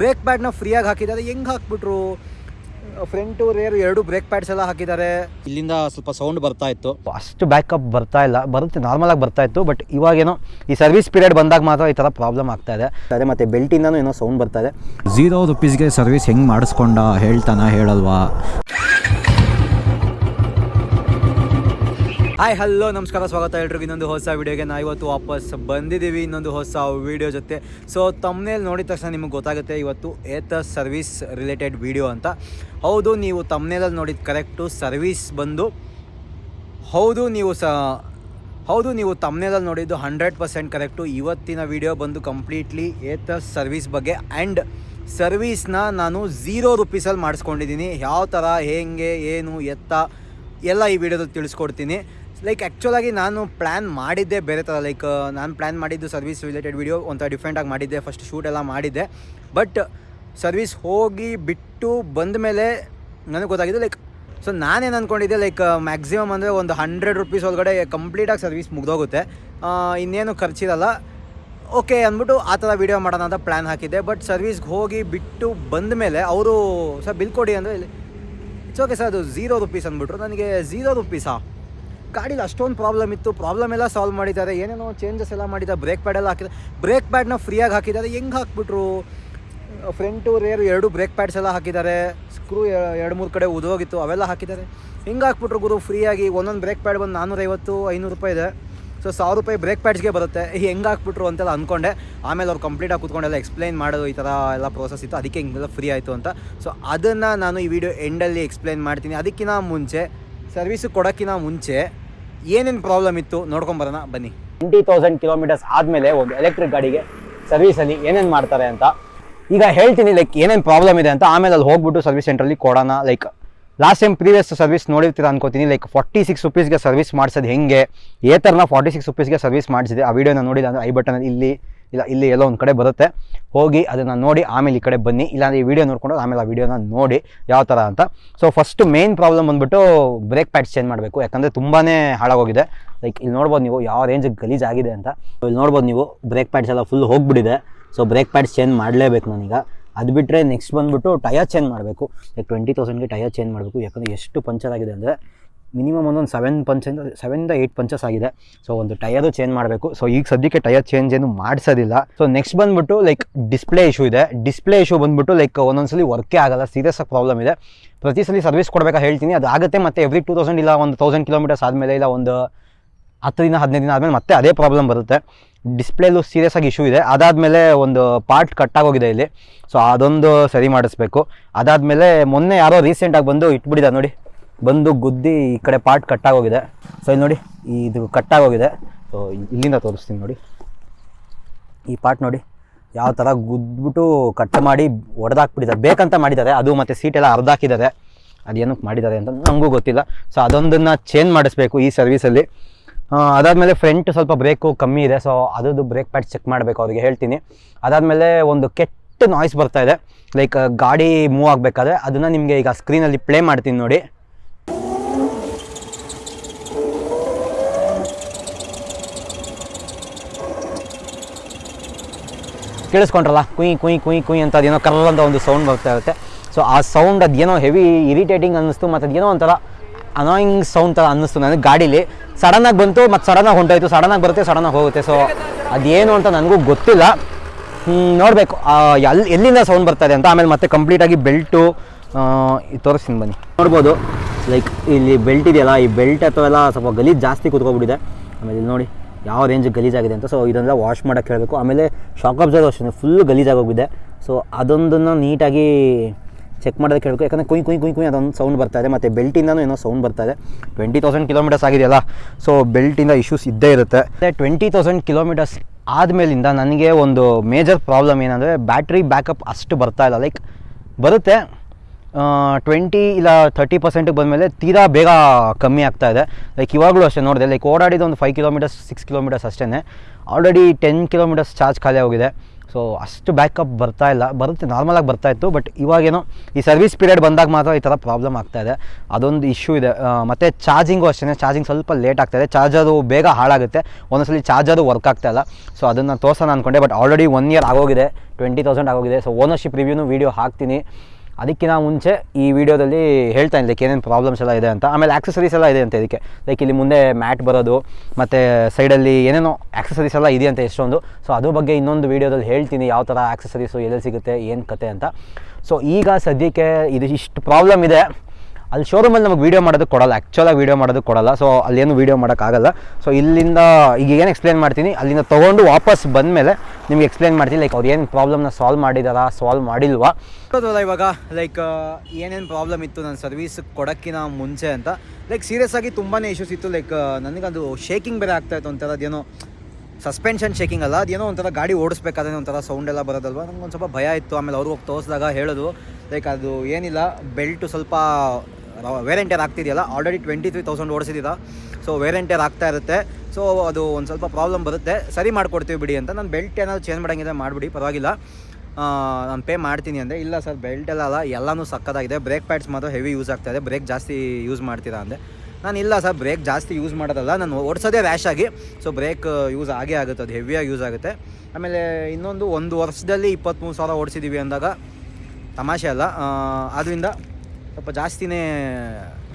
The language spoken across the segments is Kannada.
ಬ್ರೇಕ್ ಪ್ಯಾಡ್ನ ಫ್ರೀಯಾಗಿ ಹಾಕಿದ್ದಾರೆ. ಹೆಂಗೆ ಹಾಕ್ಬಿಟ್ರು? ಫ್ರಂಟು ರೇರ್ ಎರಡು ಬ್ರೇಕ್ ಪ್ಯಾಡ್ಸ್ ಎಲ್ಲ ಹಾಕಿದ್ದಾರೆ. ಇಲ್ಲಿಂದ ಸ್ವಲ್ಪ ಸೌಂಡ್ ಬರ್ತಾ ಇತ್ತು. ಅಷ್ಟು ಬ್ಯಾಕಪ್ ಬರ್ತಾ ಇಲ್ಲ. ಬರುತ್ತೆ ನಾರ್ಮಲಾಗಿ ಬರ್ತಾ ಇತ್ತು ಬಟ್ ಇವಾಗೇನೋ ಈ ಸರ್ವಿಸ್ ಪೀರಿಯಡ್ ಬಂದಾಗ ಮಾತ್ರ ಈ ಥರ ಪ್ರಾಬ್ಲಮ್ ಆಗ್ತಾ ಇದೆ. ಅದೇ ಮತ್ತು ಬೆಲ್ಟಿಂದನೂ ಏನೋ ಸೌಂಡ್ ಬರ್ತಾ ಇದೆ. ಝೀರೋ ರುಪೀಸ್ಗೆ ಸರ್ವಿಸ್ ಹೆಂಗೆ ಮಾಡಿಸ್ಕೊಂಡ ಹೇಳ್ತಾನ ಹೇಳಲ್ವಾ? ಹಾಯ್ ಹಲೋ ನಮಸ್ಕಾರ, ಸ್ವಾಗತ ಎಲ್ರಿಗೂ. ಇನ್ನೊಂದು ಹೊಸ ವಿಡಿಯೋಗೆ ನಾವು ಇವತ್ತು ವಾಪಸ್ ಬಂದಿದ್ದೀವಿ. ಇನ್ನೊಂದು ಹೊಸ ವಿಡಿಯೋ ಜೊತೆ. ಸೊ ತಮ್ಮನೇಲಿ ನೋಡಿದ ತಕ್ಷಣ ನಿಮಗೆ ಗೊತ್ತಾಗುತ್ತೆ, ಇವತ್ತು ಏತ ಸರ್ವಿಸ್ ರಿಲೇಟೆಡ್ ವಿಡಿಯೋ ಅಂತ. ಹೌದು, ನೀವು ತಮ್ಮನೇಲಲ್ಲಿ ನೋಡಿದ ಕರೆಕ್ಟು ಸರ್ವಿಸ್ ಬಂದು, ಹೌದು, ನೀವು ಸ, ಹೌದು, ನೀವು ತಮ್ಮನೇಲಲ್ಲಿ ನೋಡಿದ್ದು ಹಂಡ್ರೆಡ್ ಪರ್ಸೆಂಟ್ ಕರೆಕ್ಟು ಇವತ್ತಿನ ವಿಡಿಯೋ ಬಂದು ಕಂಪ್ಲೀಟ್ಲಿ ಏತ ಸರ್ವಿಸ್ ಬಗ್ಗೆ. ಆ್ಯಂಡ್ ಸರ್ವೀಸ್ನ ನಾನು ಝೀರೋ ರುಪೀಸಲ್ಲಿ ಮಾಡಿಸ್ಕೊಂಡಿದ್ದೀನಿ. ಯಾವ ಥರ ಹೇಗೆ, ಏನು, ಎತ್ತ, ಎಲ್ಲ ಈ ವಿಡಿಯೋದಲ್ಲಿ ತಿಳಿಸ್ಕೊಡ್ತೀನಿ. ಲೈಕ್ ಆ್ಯಕ್ಚುಲಾಗಿ ನಾನು ಪ್ಲ್ಯಾನ್ ಮಾಡಿದ್ದೆ ಬೇರೆ ಥರ ಲೈಕ್ ನಾನು ಪ್ಲ್ಯಾನ್ ಮಾಡಿದ್ದು ಸರ್ವಿಸ್ ರಿಲೇಟೆಡ್ ವಿಡಿಯೋ ಒಂಥರ ಡಿಫ್ರೆಂಟಾಗಿ ಮಾಡಿದ್ದೆ ಫಸ್ಟ್ ಶೂಟ್ ಎಲ್ಲ ಮಾಡಿದ್ದೆ. ಬಟ್ ಸರ್ವಿಸ್ ಹೋಗಿ ಬಿಟ್ಟು ಬಂದ ಮೇಲೆ ನನಗೆ ಗೊತ್ತಾಗಿದೆ ಲೈಕ್ ಸೊ ನಾನೇನು ಅಂದ್ಕೊಂಡಿದ್ದೆ ಲೈಕ್ ಮ್ಯಾಕ್ಸಿಮಮ್ ಅಂದರೆ ಒಂದು ಹಂಡ್ರೆಡ್ ರುಪೀಸ್ ಒಳಗಡೆ ಕಂಪ್ಲೀಟಾಗಿ ಸರ್ವಿಸ್ ಮುಗ್ದೋಗುತ್ತೆ. ಇನ್ನೇನು ಖರ್ಚಿರಲ್ಲ. ಓಕೆ ಅಂದ್ಬಿಟ್ಟು ಆ ಥರ ವೀಡಿಯೋ ಮಾಡೋಣ ಅಂತ ಪ್ಲ್ಯಾನ್ ಹಾಕಿದ್ದೆ. ಬಟ್ ಸರ್ವಿಸ್ಗೆ ಹೋಗಿ ಬಿಟ್ಟು ಬಂದ ಮೇಲೆ ಅವರು ಸರ್ ಬಿಲ್ ಕೊಡಿ ಅಂದರೆ ಇಟ್ಸ್ ಓಕೆ ಸರ್ ಅದು ಝೀರೋ ರುಪೀಸ್ ಅಂದ್ಬಿಟ್ರು. ನನಗೆ ಝೀರೋ ರುಪೀಸಾ ಗಾಡೀಲಿ ಅಷ್ಟೊಂದು ಪ್ರಾಬ್ಲಮ್ ಇತ್ತು. ಪ್ರಾಬ್ಲಮ್ ಎಲ್ಲ ಸಾಲ್ವ್ ಮಾಡಿದ್ದಾರೆ. ಏನೇನೋ ಚೇಂಜಸ್ ಎಲ್ಲ ಮಾಡಿದ್ದಾರೆ. ಬ್ರೇಕ್ ಪ್ಯಾಡ್ ಎಲ್ಲ ಹಾಕಿದ್ದಾರೆ. ಬ್ರೇಕ್ ಪ್ಯಾಡ್ನ ಫ್ರೀಯಾಗಿ ಹಾಕಿದ್ದಾರೆ. ಹೆಂಗೆ ಹಾಕ್ಬಿಟ್ರು? ಫ್ರಂಟು ರೇರ್ ಎರಡು ಬ್ರೇಕ್ ಪ್ಯಾಡ್ಸ್ ಎಲ್ಲ ಹಾಕಿದ್ದಾರೆ. ಸ್ಕ್ರೂ ಎರಡು, ಮೂರು ಕಡೆ ಉದೋಗಿತ್ತು ಅವೆಲ್ಲ ಹಾಕಿದ್ದಾರೆ. ಹಿಂಗೆ ಹಾಕ್ಬಿಟ್ರು ಗುರು? ಫ್ರೀಯಾಗಿ ಒಂದೊಂದು ಬ್ರೇಕ್ ಪ್ಯಾಡ್ ಬಂದು ನಾನ್ನೂರೈವತ್ತು ಐನೂರು ರೂಪಾಯಿ ಇದೆ. ಸೊ ಸಾವಿರ ರೂಪಾಯಿ ಬ್ರೇಕ್ ಪ್ಯಾಡ್ಸ್ಗೆ ಬರುತ್ತೆ. ಹೆಂಗೆ ಹಾಕ್ಬಿಟ್ರು ಅಂತೆಲ್ಲ ಅಂದ್ಕೊಂಡೆ ಆಮೇಲೆ ಅವ್ರು ಕಂಪ್ಲೀಟಾಗಿ ಕೂತ್ಕೊಂಡೆಲ್ಲ ಎಕ್ಸ್ಪ್ಲೈನ್ ಮಾಡೋದು ಈ ಥರ ಎಲ್ಲ ಪ್ರೋಸೆಸ್ ಇತ್ತು. ಅದಕ್ಕೆ ಹಿಂಗೆಲ್ಲ ಫ್ರೀ ಆಯಿತು ಅಂತ. ಸೊ ಅದನ್ನು ನಾನು ಈ ವಿಡಿಯೋ ಎಂಡಲ್ಲಿ ಎಕ್ಸ್ಪ್ಲೈನ್ ಮಾಡ್ತೀನಿ. ಅದಕ್ಕಿಂತ ಮುಂಚೆ ಸರ್ವಿಸು ಕೊಡೋಕ್ಕಿಂತ ಮುಂಚೆ ಏನೇನು ಪ್ರಾಬ್ಲಮ್ ಇತ್ತು ನೋಡ್ಕೊಂಬರೋಣ ಬನ್ನಿ. ಟ್ವೆಂಟಿ ತೌಸಂಡ್ ಕಿಲೋಮೀಟರ್ಸ್ ಆದಮೇಲೆ ಒಂದು ಎಲೆಕ್ಟ್ರಿಕ್ ಗಾಡಿಗೆ ಸರ್ವಿಸಲ್ಲಿ ಏನೇನು ಮಾಡ್ತಾರೆ ಅಂತ. ಈಗ ಹೇಳ್ತೀನಿ ಲೈಕ್ ಏನೇನು ಪ್ರಾಬ್ಲಮ್ ಇದೆ ಅಂತ. ಆಮೇಲೆ ಅಲ್ಲಿ ಹೋಗ್ಬಿಟ್ಟು ಸರ್ವಿಸ್ ಸೆಂಟ್ರಲ್ಲಿ ಕೊಡೋಣ like last time previous service ನೋಡಿರ್ತೀರ ಅನ್ಕೋತೀನಿ ಲೈಕ್ ಫಾರ್ಟಿ ಸಿಕ್ಸ್ ರುಪೀಸ್ಗೆ ಸರ್ವಿಸ್ ಮಾಡಿಸೋದು ಹೆಂಗೆ? ಏ ಥರನ ಫಾರ್ಟಿ ಸಿಕ್ಸ್ ರುಪೀಸ್ಗೆ ಸರ್ವಿಸ್ ಮಾಡಿಸಿದೆ. ಆ ವಿಡಿಯೋನ ನೋಡಿಲ್ಲ ಅಂದರೆ ಐ ಬಟನ್ ಇಲ್ಲಿ ಇಲ್ಲ, ಇಲ್ಲಿ ಎಲ್ಲೋ ಒಂದು ಕಡೆ ಬರುತ್ತೆ. ಹೋಗಿ ಅದನ್ನು ನೋಡಿ, ಆಮೇಲೆ ಈ ಕಡೆ ಬನ್ನಿ. ಇಲ್ಲಾಂದ್ರೆ ಈ ವಿಡಿಯೋ ನೋಡ್ಕೊಂಡು ಆಮೇಲೆ ಆ ವಿಡಿಯೋನ ನೋಡಿ ಯಾವ ಥರ ಅಂತ. ಸೊ ಫಸ್ಟ್ ಮೇನ್ ಪ್ರಾಬ್ಲಮ್ ಬಂದುಬಿಟ್ಟು ಬ್ರೇಕ್ ಪ್ಯಾಡ್ಸ್ ಚೇಂಜ್ ಮಾಡಬೇಕು. ಯಾಕಂದರೆ ತುಂಬಾ ಹಾಳಾಗೋಗಿದೆ. ಲೈಕ್ ಇಲ್ಲಿ ನೋಡ್ಬೋದು ನೀವು ಯಾವ ರೇಂಜಿಗೆ ಗಲೀಜಾಗಿದೆ ಅಂತ. ಇಲ್ಲಿ ನೋಡ್ಬೋದು ನೀವು ಬ್ರೇಕ್ ಪ್ಯಾಡ್ಸ್ ಎಲ್ಲ ಫುಲ್ ಹೋಗಿಬಿಟ್ಟಿದೆ. ಸೊ ಬ್ರೇಕ್ ಪ್ಯಾಡ್ಸ್ ಚೇಂಜ್ ಮಾಡಲೇಬೇಕು ನಾನೀಗ. ಅದು ಬಿಟ್ಟರೆ ನೆಕ್ಸ್ಟ್ ಬಂದುಬಿಟ್ಟು ಟಯರ್ ಚೇಂಜ್ ಮಾಡಬೇಕು. ಲೈಕ್ ಟ್ವೆಂಟಿ ತೌಸಂಡ್ಗೆ ಟಯರ್ ಚೇಂಜ್ ಮಾಡಬೇಕು. ಯಾಕಂದರೆ ಎಷ್ಟು ಪಂಚರ್ ಆಗಿದೆ ಅಂದರೆ ಮಿನಿಮಮ್ ಒಂದೊಂದು ಸೆವೆನ್ ಪಂಚ್ ಸೆವೆನ್ದ ಏಯ್ಟ್ ಪಂಚಸ್ ಆಗಿದೆ. ಸೊ ಒಂದು ಟಯರು ಚೇಂಜ್ ಮಾಡಬೇಕು. ಸೊ ಈಗ ಸದ್ಯಕ್ಕೆ ಟಯರ್ ಚೇಂಜ್ ಏನು ಮಾಡಿಸೋದಿಲ್ಲ. ಸೊ ನೆಕ್ಸ್ಟ್ ಬಂದ್ಬಿಟ್ಟು ಲೈಕ್ ಡಿಸ್ಪ್ಲೇ ಇಶ್ಯೂ ಇದೆ. ಡಿಸ್ಪ್ಲೇ ಇಶ್ಯೂ ಬಂದ್ಬಿಟ್ಟು ಲೈಕ್ ಒಂದೊಂದ್ಸಲಿ ವರ್ಕೇ ಆಗಲ್ಲ. ಸೀರಿಯಸ್ ಆಗಿ ಪ್ರಾಬ್ಲಮ್ ಇದೆ. ಪ್ರತಿ ಸಲ ಸರ್ವಿಸ್ ಕೊಡಬೇಕಾ ಹೇಳ್ತೀನಿ. ಅದು ಆಗುತ್ತೆ ಮತ್ತೆ ಎವ್ರಿ ಟೂ ತೌಸಂಡ್ ಇಲ್ಲ, ಒಂದು ತೌಸಂಡ್ ಕಿಲೋಮೀಟರ್ಸ್ ಆದಮೇಲೆ ಇಲ್ಲ, ಒಂದು ಹತ್ತು ದಿನ ಹದಿನೈದು ದಿನ ಆದಮೇಲೆ ಮತ್ತೆ ಅದೇ ಪ್ರಾಬ್ಲಮ್ ಬರುತ್ತೆ. ಡಿಸ್ಪ್ಲೇಲು ಸೀರಿಯಸ್ ಆಗಿ ಇಶ್ಯೂ ಇದೆ. ಅದಾದಮೇಲೆ ಒಂದು ಪಾರ್ಟ್ ಕಟ್ಟಾಗೋಗಿದೆ ಇಲ್ಲಿ. ಸೊ ಅದೊಂದು ಸರಿ ಮಾಡಿಸ್ಬೇಕು. ಅದಾದಮೇಲೆ ಮೊನ್ನೆ ಯಾರೋ ರೀಸೆಂಟಾಗಿ ಬಂದು ಇಟ್ಬಿಟ್ಟಿದ್ದಾರೆ ನೋಡಿ. ಬಂದು ಗುದ್ದಿ ಈ ಕಡೆ ಪಾರ್ಟ್ ಕಟ್ಟಾಗೋಗಿದೆ ಸೊ ಇಲ್ಲಿ ನೋಡಿ, ಇದು ಕಟ್ಟಾಗೋಗಿದೆ ಸೊ ಇಲ್ಲಿಂದ ತೋರಿಸ್ತೀನಿ ನೋಡಿ. ಈ ಪಾರ್ಟ್ ನೋಡಿ, ಯಾವ ಥರ ಗುದ್ಬಿಟ್ಟು ಕಟ್ ಮಾಡಿ ಹೊಡೆದಾಕ್ಬಿಟ್ಟಿದ್ದಾರೆ ಬೇಕಂತ ಮಾಡಿದ್ದಾರೆ, ಅದು ಮತ್ತು ಸೀಟೆಲ್ಲ ಅರ್ಧಾಕಿದ್ದಾರೆ ಅದೇನಕ್ಕೆ ಮಾಡಿದ್ದಾರೆ ಅಂತ ನನಗೂ ಗೊತ್ತಿಲ್ಲ. ಸೊ ಅದೊಂದನ್ನು ಚೇಂಜ್ ಮಾಡಿಸ್ಬೇಕು ಈ ಸರ್ವಿಸಲ್ಲಿ ಅದಾದಮೇಲೆ ಫ್ರಂಟ್ ಸ್ವಲ್ಪ ಬ್ರೇಕು ಕಮ್ಮಿ ಇದೆ. ಸೊ ಅದರದ್ದು ಬ್ರೇಕ್ ಪ್ಯಾಡ್ ಚೆಕ್ ಮಾಡಬೇಕು, ಅವ್ರಿಗೆ ಹೇಳ್ತೀನಿ. ಅದಾದಮೇಲೆ ಒಂದು ಕೆಟ್ಟ ನಾಯ್ಸ್ ಬರ್ತಾ ಇದೆ. ಲೈಕ್ ಗಾಡಿ ಮೂವ್ ಆಗಬೇಕಾದ್ರೆ ಅದನ್ನು ನಿಮಗೆ ಈಗ ಸ್ಕ್ರೀನಲ್ಲಿ ಪ್ಲೇ ಮಾಡ್ತೀನಿ ನೋಡಿ. ಕೇಳಿಸ್ಕೊಂಡ್ರಲ್ಲ? ಕುಯ್ ಕುಯ್ ಕುಯ್ ಕುಯ್ ಅಂತ ಅದೇನೋ ಕರ್ಲ್ ಅಂತ ಒಂದು ಸೌಂಡ್ ಬರ್ತಾ ಇರುತ್ತೆ. ಸೊ ಆ ಸೌಂಡ್ ಅದೇನೋ ಹೆವಿ ಇರಿಟೇಟಿಂಗ್ ಅನ್ನಿಸ್ತು, ಮತ್ತು ಅದೇನೋ ಒಂಥರ ಅನಾಯಿಂಗ್ ಸೌಂಡ್ ಥರ ಅನ್ನಿಸ್ತು ನನಗೆ ಗಾಡೀಲಿ. ಸಡನ್ನಾಗಿ ಬಂತು, ಮತ್ತು ಸಡನ್ನಾಗಿ ಹೊಂಟೋಯ್ತು ಸಡನ್ನಾಗಿ ಬರುತ್ತೆ ಸಡನ್ನಾಗಿ ಹೋಗುತ್ತೆ. ಸೊ ಅದೇನು ಅಂತ ನನಗೂ ಗೊತ್ತಿಲ್ಲ. ನೋಡಬೇಕು. ಎಲ್ಲಿ ಎಲ್ಲಿಂದ ಸೌಂಡ್ ಬರ್ತಾ ಇದೆ ಅಂತ ಆಮೇಲೆ ಮತ್ತೆ ಕಂಪ್ಲೀಟಾಗಿ ಬೆಲ್ಟು ತೋರಿಸ್ತೀನಿ ಬನ್ನಿ. ನೋಡ್ಬೋದು. ಲೈಕ್ ಇಲ್ಲಿ ಬೆಲ್ಟ್ ಇದೆಯಲ್ಲ, ಈ ಬೆಲ್ಟ್ ಅಥವಾ ಎಲ್ಲ ಸ್ವಲ್ಪ ಗಲೀಜು ಜಾಸ್ತಿ ಕೂತ್ಕೊಬಿಟ್ಟಿದೆ. ಆಮೇಲೆ ಇಲ್ಲಿ ನೋಡಿ. ಯಾವ ರೇಂಜ್ ಗಲೀಜಾಗಿದೆ ಅಂತ. ಸೊ ಇದನ್ನೆಲ್ಲ ವಾಶ್ ಮಾಡೋಕ್ಕೆ ಹೇಳಬೇಕು. ಆಮೇಲೆ ಶಾಕ್ ಅಬ್ಸರ್ವ್ ಅಷ್ಟೇ ಫುಲ್ ಗಲೀಜಾಗೋಗಿದೆ ಸೊ ಅದೊಂದನ್ನು ನೀಟಾಗಿ ಚೆಕ್ ಮಾಡೋದಕ್ಕೆ ಹೇಳಬೇಕು. ಯಾಕಂದರೆ ಕುಯ್ ಕುಯ್ ಕುಯ್ ಕುಯ್ ಅದೊಂದು ಸೌಂಡ್ ಬರ್ತಾ ಇದೆ. ಮತ್ತು ಬೆಲ್ಟಿಂದನೂ ಏನೋ ಸೌಂಡ್ ಬರ್ತಾ ಇದೆ. ಟ್ವೆಂಟಿ ತೌಸಂಡ್ ಕಿಲೋಮೀಟರ್ಸ್ ಆಗಿದೆಯಲ್ಲ? ಸೊ ಬೆಲ್ಟಿಂದ ಇಶ್ಯೂಸ್ ಇದ್ದೇ ಇರುತ್ತೆ. ಮತ್ತು ಟ್ವೆಂಟಿ ತೌಸಂಡ್ ಕಿಲೋಮೀಟರ್ಸ್ ಆದಮೇಲಿಂದ ನನಗೆ ಒಂದು ಮೇಜರ್ ಪ್ರಾಬ್ಲಮ್ ಏನಂದರೆ ಬ್ಯಾಟ್ರಿ ಬ್ಯಾಕಪ್ ಅಷ್ಟು ಬರ್ತಾ ಇಲ್ಲ. ಲೈಕ್ ಬರುತ್ತೆ. ಟ್ವೆಂಟಿ ಇಲ್ಲ ತರ್ಟಿ ಪರ್ಸೆಂಟಿಗೆ ಬಂದಮೇಲೆ ತೀರಾ ಬೇಗ ಕಮ್ಮಿ ಆಗ್ತಾ ಇದೆ. ಲೈಕ್ ಇವಾಗಲೂ ಅಷ್ಟೇ ನೋಡಿದೆ ಲೈಕ್ ಓಡಾಡಿದ ಒಂದು ಫೈವ್ ಕಿಲೋಮೀಟರ್ಸ್ ಸಿಕ್ಸ್ ಕಿಲೋಮೀಟರ್ಸ್ ಅಷ್ಟೇ ಆಲ್ರೆಡಿ ಟೆನ್ ಕಿಲೋಮೀಟರ್ಸ್ ಚಾರ್ಜ್ ಖಾಲಿ ಹೋಗಿದೆ ಸೊ ಅಷ್ಟು ಬ್ಯಾಕಪ್ ಬರ್ತಾ ಇಲ್ಲ. ಬರುತ್ತೆ ನಾರ್ಮಲಾಗಿ ಬರ್ತಾ ಇತ್ತು ಬಟ್ ಇವಾಗೇನೋ ಈ ಸರ್ವಿಸ್ ಪೀರಿಯಡ್ ಬಂದಾಗ ಮಾತ್ರ ಈ ಥರ ಪ್ರಾಬ್ಲಮ್ ಆಗ್ತಾ ಇದೆ. ಅದೊಂದು ಇಶ್ಯೂ ಇದೆ. ಮತ್ತು ಚಾರ್ಜಿಂಗು ಅಷ್ಟೇ ಚಾರ್ಜಿಂಗ್ ಸ್ವಲ್ಪ ಲೇಟ್ ಆಗ್ತಾ ಇದೆ. ಚಾರ್ಜರು ಬೇಗ ಹಾಳಾಗುತ್ತೆ. ಒಂದೊಂದ್ಸಲಿ ಚಾರ್ಜರು ವರ್ಕ್ ಆಗ್ತಾ ಇಲ್ಲ. ಸೊ ಅದನ್ನು ತೋರ್ಸೋಣ ಅಂದ್ಕೊಂಡೆ ಬಟ್ ಆಲ್ರೆಡಿ ಒನ್ ಇಯರ್ ಆಗೋಗಿದೆ. ಟ್ವೆಂಟಿ ತೌಸಂಡ್ ಆಗೋಗಿದೆ. ಸೊ ಓನರ್ಶಿಪ್ ರಿವ್ಯೂನು ವೀಡಿಯೋ ಹಾಕ್ತೀನಿ. ಅದಕ್ಕಿಂತ ಮುಂಚೆ ಈ ವಿಡಿಯೋದಲ್ಲಿ ಹೇಳ್ತಾ ಲೈಕ್ ಏನೇನು ಪ್ರಾಬ್ಲಮ್ಸ್ ಎಲ್ಲ ಇದೆ ಅಂತ. ಆಮೇಲೆ ಆಕ್ಸಸರೀಸ್ ಎಲ್ಲ ಇದೆ ಅಂತ ಇದಕ್ಕೆ. ಲೈಕ್ ಇಲ್ಲಿ ಮುಂದೆ ಮ್ಯಾಟ್ ಬರೋದು, ಮತ್ತು ಸೈಡಲ್ಲಿ ಏನೇನೋ ಆಕ್ಸಸರೀಸ್ ಎಲ್ಲ ಇದೆ ಅಂತ ಎಷ್ಟೊಂದು. ಸೊ ಅದ್ರ ಬಗ್ಗೆ ಇನ್ನೊಂದು ವೀಡಿಯೋದಲ್ಲಿ ಹೇಳ್ತೀನಿ, ಯಾವ ಥರ ಆಕ್ಸಸರೀಸು ಎಲ್ಲೆಲ್ಲಿ ಸಿಗುತ್ತೆ, ಏನು ಕತೆ ಅಂತ. ಸೊ ಈಗ ಸದ್ಯಕ್ಕೆ ಇದು ಇಷ್ಟು ಪ್ರಾಬ್ಲಮ್ ಇದೆ. ಅಲ್ಲಿ ಶೋರೂಮಲ್ಲಿ ನಮಗೆ ವೀಡಿಯೋ ಮಾಡೋದು ಕೊಡಲ್ಲ. ಆ್ಯಕ್ಚುಲಾಗಿ ವೀಡಿಯೋ ಮಾಡೋದು ಕೊಡಲ್ಲ. ಸೊ ಅಲ್ಲೇನು ವೀಡಿಯೋ ಮಾಡೋಕ್ಕಾಗಲ್ಲ. ಸೊ ಇಲ್ಲಿಂದ, ಈಗ ಏನು ಎಕ್ಸ್ಪ್ಲೇನ್ ಮಾಡ್ತೀನಿ? ಅಲ್ಲಿಂದ ತೊಗೊಂಡು ವಾಪಸ್ ಬಂದಮೇಲೆ ನಿಮ್ಗೆ ಎಕ್ಸ್ಪ್ಲೇನ್ ಮಾಡ್ತೀನಿ. ಲೈಕ್ ಅವ್ರು ಏನು ಪ್ರಾಬ್ಲಮ್ನ ಸಾಲ್ವ್ ಮಾಡಿದಾರ ಸಾಲ್ವ್ ಮಾಡಿಲ್ವಾ? ಇವಾಗ ಲೈಕ್ ಏನೇನು ಪ್ರಾಬ್ಲಮ್ ಇತ್ತು ನನ್ನ ಸರ್ವಿಸ್ ಕೊಡೋಕ್ಕಿಂತ ಮುಂಚೆ ಅಂತ. ಲೈಕ್ ಸೀರಿಯಸ್ ಆಗಿ ತುಂಬಾ ಇಶ್ಯೂಸ್ ಇತ್ತು. ಲೈಕ್ ನನಗದು ಶೇಕಿಂಗ್ ಬೇರೆ ಆಗ್ತಾಯಿತ್ತು ಒಂಥರ ಅದೇನೋ ಸಸ್ಪೆನ್ಷನ್ ಶೇಕಿಂಗ್ ಅಲ್ಲ, ಅದೇನೋ ಒಂಥರ ಗಾಡಿ ಓಡಿಸ್ಬೇಕಾದ್ರೆ ಒಂಥರ ಸೌಂಡ್ ಎಲ್ಲ ಬರೋದಲ್ವ? ನಂಗೆ ಒಂದು ಸ್ವಲ್ಪ ಭಯ ಇತ್ತು. ಆಮೇಲೆ ಅವ್ರಿಗೆ ಹೋಗಿ ತೋರಿಸಿದಾಗ ಹೇಳೋದು ಲೈಕ್ ಅದು ಏನಿಲ್ಲ ಬೆಲ್ಟು ಸ್ವಲ್ಪ ವೇರೆಂಟಿಯರ್ ಆಗ್ತಿದೆಯಲ್ಲ ಆಲ್ರೆಡಿ ಟ್ವೆಂಟಿ ತ್ರೀ ತೌಸಂಡ್ ಓಡಿಸಿದ್ದೀರಾ ಸೊ ವೇರೆಂಟಿಯರ್ ಆಗ್ತಾ ಇರುತ್ತೆ. ಸೊ ಅದು ಒಂದು ಸ್ವಲ್ಪ ಪ್ರಾಬ್ಲಮ್ ಬರುತ್ತೆ. ಸರಿ ಮಾಡಿಕೊಡ್ತೀವಿ ಬಿಡಿ ಅಂತ. ನಾನು ಬೆಲ್ಟ್ ಏನಾದ್ರು ಚೇಂಜ್ ಮಾಡೋಂಗಿದ್ರೆ ಮಾಡಿಬಿಡಿ, ಪರವಾಗಿಲ್ಲ. ನಾನು ಪೇ ಮಾಡ್ತೀನಿ ಅಂದರೆ, ಇಲ್ಲ ಸರ್ ಬೆಲ್ಟ್ ಎಲ್ಲ ಅಲ್ಲ, ಎಲ್ಲನೂ ಸಕ್ಕದಾಗಿದೆ. ಬ್ರೇಕ್ ಪ್ಯಾಡ್ಸ್ ಮಾತ್ರ ಹೆವಿ ಯೂಸ್ ಆಗ್ತಾಯಿದೆ ಬ್ರೇಕ್ ಜಾಸ್ತಿ ಯೂಸ್ ಮಾಡ್ತೀರಾ ಅಂದೆ ನಾನು ಇಲ್ಲ ಸರ್ ಬ್ರೇಕ್ ಜಾಸ್ತಿ ಯೂಸ್ ಮಾಡೋದಲ್ಲ, ನಾನು ಓಡಿಸೋದೇ ರ್ಯಾಶ್ ಆಗಿ. ಸೊ ಬ್ರೇಕ್ ಯೂಸ್ ಆಗೇ ಆಗುತ್ತೆ, ಅದು ಹೆವಿಯಾಗಿ ಯೂಸ್ ಆಗುತ್ತೆ. ಆಮೇಲೆ ಇನ್ನೊಂದು ಒಂದು ವರ್ಷದಲ್ಲಿ ಇಪ್ಪತ್ತ್ಮೂರು ಸಾವಿರ ಓಡಿಸಿದ್ದೀವಿ ಅಂದಾಗ, ತಮಾಷೆ ಅಲ್ಲ ಆದ್ದರಿಂದ ಸ್ವಲ್ಪ ಜಾಸ್ತಿನೇ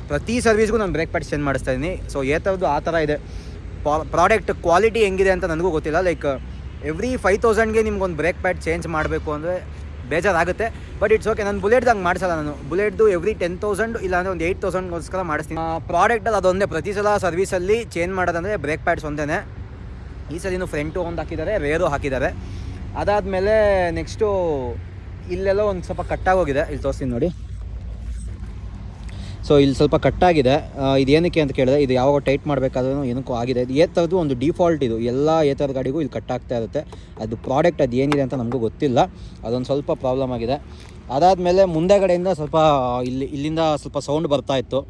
ಪ್ರತಿ ಸರ್ವಿಸ್ಗೂ ನಾನು ಬ್ರೇಕ್ ಪ್ಯಾಡ್ ಚೇಂಜ್ ಮಾಡಿಸ್ತಾ ಇದ್ದೀನಿ. ಸೊ ಥರದ್ದು ಆ ಥರ ಇದೆ. ಪ್ರಾಡಕ್ಟ್ ಕ್ವಾಲಿಟಿ ಹೆಂಗಿದೆ ಅಂತ ನನಗೂ ಗೊತ್ತಿಲ್ಲ. ಲೈಕ್ ಎವ್ರಿ ಫೈವ್ ತೌಸಂಡ್ಗೆ ನಿಮ್ಗೊಂದು ಬ್ರೇಕ್ ಪ್ಯಾಡ್ ಚೇಂಜ್ ಮಾಡಬೇಕು ಅಂದರೆ ಬೇಜಾರಾಗುತ್ತೆ. ಬಟ್ ಇಟ್ಸ್ ಓಕೆ ನಾನು ಬುಲೆಟ್ದಂಗೆ ಮಾಡಿಸಲ್ಲ ನಾನು. ಬುಲೆಟ್ದು ಎವ್ರಿ ಟೆನ್ ತೌಸಂಡ್ ಇಲ್ಲಾಂದರೆ ಒಂದು ಏಯ್ಟ್ ತೌಸಂಡ್ಗೋಸ್ಕರ ಮಾಡಿಸ್ತೀನಿ. ಪ್ರಾಡಕ್ಟಲ್ಲಿ ಅದೊಂದೇ. ಪ್ರತಿ ಸಲ ಸರ್ವಿಸಲ್ಲಿ ಚೇಂಜ್ ಮಾಡೋದಂದರೆ ಬ್ರೇಕ್ ಪ್ಯಾಡ್ಸ್ ಒಂದೇ ಈ ಸಲಿನೂ ಫ್ರಂಟು ಒಂದು ಹಾಕಿದ್ದಾರೆ ರೇರು ಹಾಕಿದ್ದಾರೆ. ಅದಾದಮೇಲೆ ನೆಕ್ಸ್ಟು ಇಲ್ಲೆಲ್ಲ ಒಂದು ಸ್ವಲ್ಪ ಕಟ್ಟಾಗೋಗಿದೆ ಇಲ್ಲಿ ತೋರಿಸ್ತೀನಿ ನೋಡಿ. ಸೊ ಇಲ್ಲಿ ಸ್ವಲ್ಪ ಕಟ್ಟಾಗಿದೆ. ಇದು ಏನಕ್ಕೆ ಅಂತ ಕೇಳಿದೆ ಇದು ಯಾವಾಗ ಟೈಟ್ ಮಾಡಬೇಕಾದ್ರೂ ಏನಕ್ಕೂ ಆಗಿದೆ. ಇದು ಏತರದ್ದು ಒಂದು ಡಿಫಾಲ್ಟ್ ಇದು. ಎಲ್ಲ ಏತರದ ಗಾಡಿಗೂ ಇಲ್ಲಿ ಕಟ್ಟಾಗ್ತಾ ಇರುತ್ತೆ. ಅದು ಪ್ರಾಡಕ್ಟ್ ಅದು ಏನಿದೆ ಅಂತ ನಮಗೂ ಗೊತ್ತಿಲ್ಲ. ಅದೊಂದು ಸ್ವಲ್ಪ ಪ್ರಾಬ್ಲಮ್ ಆಗಿದೆ. ಅದಾದಮೇಲೆ ಮುಂದೆಗಡೆಯಿಂದ ಸ್ವಲ್ಪ, ಇಲ್ಲಿ, ಇಲ್ಲಿಂದ ಸ್ವಲ್ಪ ಸೌಂಡ್ ಬರ್ತಾ ಇತ್ತು.